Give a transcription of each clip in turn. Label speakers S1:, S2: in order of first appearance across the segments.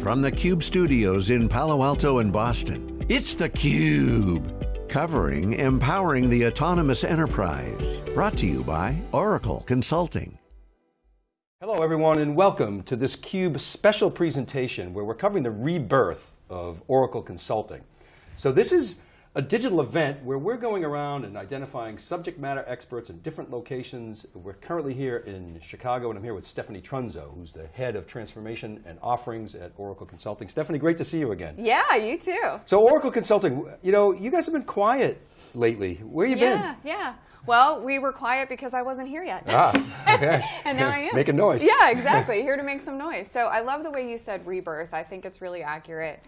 S1: From the Cube studios in Palo Alto and Boston, it's theCUBE. Covering Empowering the Autonomous Enterprise. Brought to you by Oracle Consulting.
S2: Hello everyone and welcome to this CUBE special presentation where we're covering the rebirth of Oracle Consulting. So this is a digital event where we're going around and identifying subject matter experts in different locations. We're currently here in Chicago and I'm here with Stephanie Trunzo, who's the head of transformation and offerings at Oracle Consulting. Stephanie, great to see you again.
S3: Yeah, you too.
S2: So Oracle Consulting, you know, you guys have been quiet lately. Where you
S3: yeah,
S2: been?
S3: Yeah, yeah. Well, we were quiet because I wasn't here yet.
S2: Ah, okay.
S3: and now I am.
S2: Making noise.
S3: Yeah, exactly. here to make some noise. So I love the way you said rebirth. I think it's really accurate.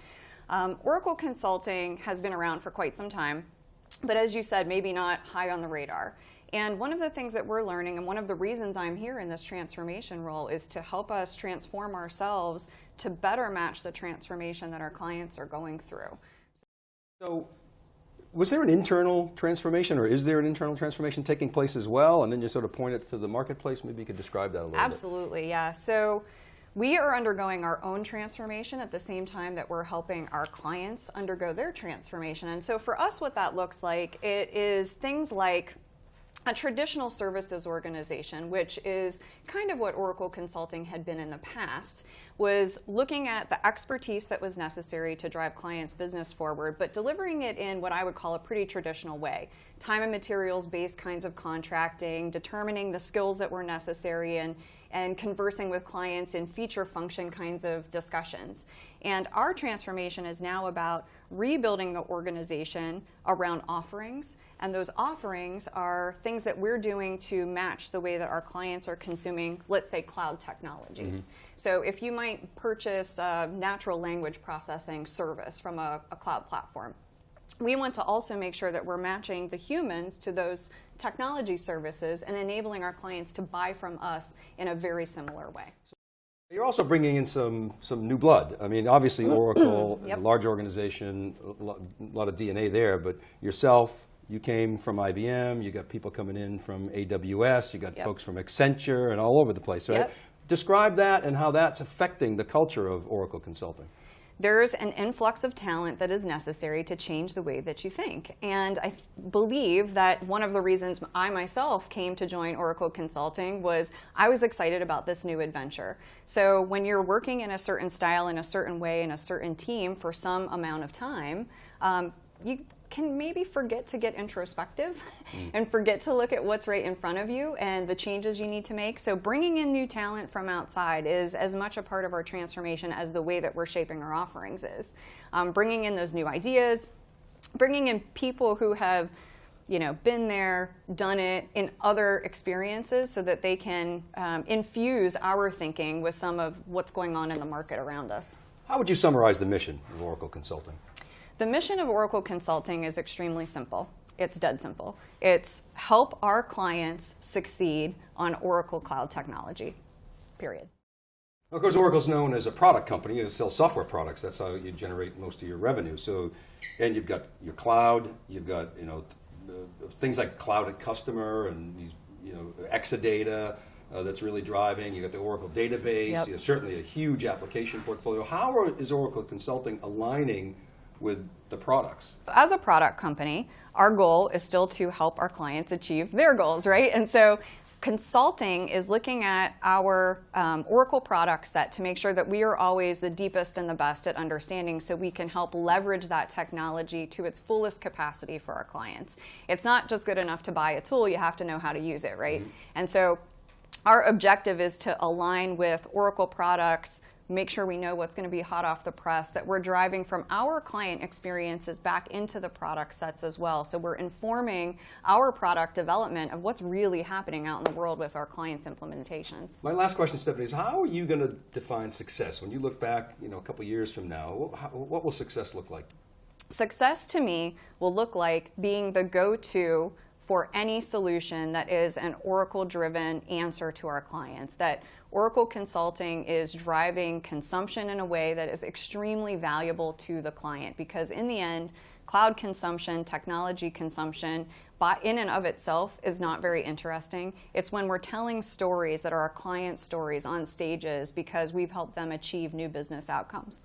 S3: Um, Oracle Consulting has been around for quite some time, but as you said, maybe not high on the radar. And one of the things that we're learning, and one of the reasons I'm here in this transformation role, is to help us transform ourselves to better match the transformation that our clients are going through.
S2: So, was there an internal transformation, or is there an internal transformation taking place as well? And then you sort of point it to the marketplace. Maybe you could describe that a little
S3: Absolutely,
S2: bit.
S3: Absolutely, yeah. So. We are undergoing our own transformation at the same time that we're helping our clients undergo their transformation. And so for us, what that looks like, it is things like a traditional services organization, which is kind of what Oracle Consulting had been in the past, was looking at the expertise that was necessary to drive clients' business forward, but delivering it in what I would call a pretty traditional way. Time and materials based kinds of contracting, determining the skills that were necessary, and, and conversing with clients in feature function kinds of discussions. And our transformation is now about rebuilding the organization around offerings. And those offerings are things that we're doing to match the way that our clients are consuming, let's say, cloud technology. Mm -hmm. So if you might purchase a natural language processing service from a, a cloud platform, we want to also make sure that we're matching the humans to those technology services and enabling our clients to buy from us in a very similar way.
S2: You're also bringing in some, some new blood. I mean, obviously Oracle, yep. large organization, a lot of DNA there, but yourself, you came from IBM, you got people coming in from AWS, you got yep. folks from Accenture and all over the place, right? Yep. Describe that and how that's affecting the culture of Oracle Consulting
S3: there's an influx of talent that is necessary to change the way that you think. And I believe that one of the reasons I myself came to join Oracle Consulting was I was excited about this new adventure. So when you're working in a certain style, in a certain way, in a certain team for some amount of time, um, you can maybe forget to get introspective mm. and forget to look at what's right in front of you and the changes you need to make. So bringing in new talent from outside is as much a part of our transformation as the way that we're shaping our offerings is. Um, bringing in those new ideas, bringing in people who have you know, been there, done it in other experiences so that they can um, infuse our thinking with some of what's going on in the market around us.
S2: How would you summarize the mission of Oracle Consulting?
S3: The mission of Oracle Consulting is extremely simple. It's dead simple. It's help our clients succeed on Oracle Cloud technology, period.
S2: Of course, Oracle's known as a product company. You sell software products. That's how you generate most of your revenue. So, and you've got your cloud. You've got you know things like cloud at customer and these you know Exadata uh, that's really driving. You got the Oracle database. Yep. You know, certainly a huge application portfolio. How are, is Oracle Consulting aligning with the products?
S3: As a product company, our goal is still to help our clients achieve their goals, right? And so consulting is looking at our um, Oracle product set to make sure that we are always the deepest and the best at understanding so we can help leverage that technology to its fullest capacity for our clients. It's not just good enough to buy a tool, you have to know how to use it, right? Mm -hmm. And so our objective is to align with Oracle products make sure we know what's going to be hot off the press, that we're driving from our client experiences back into the product sets as well. So we're informing our product development of what's really happening out in the world with our clients' implementations.
S2: My last question, Stephanie, is how are you going to define success? When you look back you know, a couple years from now, what will success look like?
S3: Success to me will look like being the go-to for any solution that is an Oracle-driven answer to our clients, that Oracle Consulting is driving consumption in a way that is extremely valuable to the client because in the end, cloud consumption, technology consumption, in and of itself is not very interesting. It's when we're telling stories that are our client stories on stages because we've helped them achieve new business outcomes,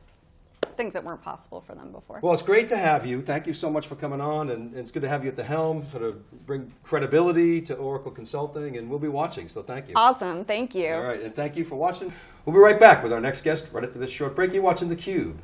S3: things that weren't possible for them before.
S2: Well, it's great to have you. Thank you so much for coming on, and, and it's good to have you at the helm, sort of bring credibility to Oracle Consulting, and we'll be watching, so thank you.
S3: awesome, thank you.
S2: All right, and thank you for watching. We'll be right back with our next guest right after this short break. You're watching theCUBE.